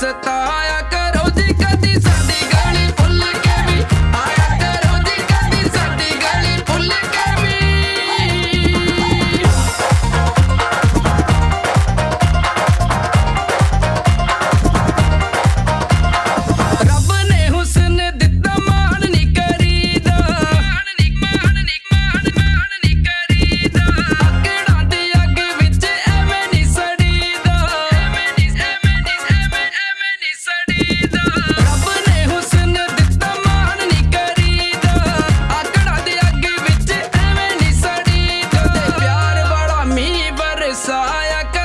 ਸਤਾਇਆ i ke